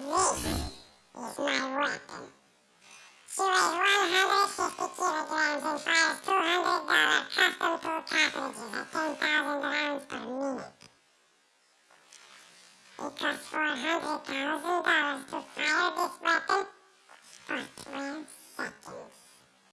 This is my weapon. She weighs 150 kilograms and fires $200 custom tool cartridges at 10,000 rounds per minute. It costs $400,000 to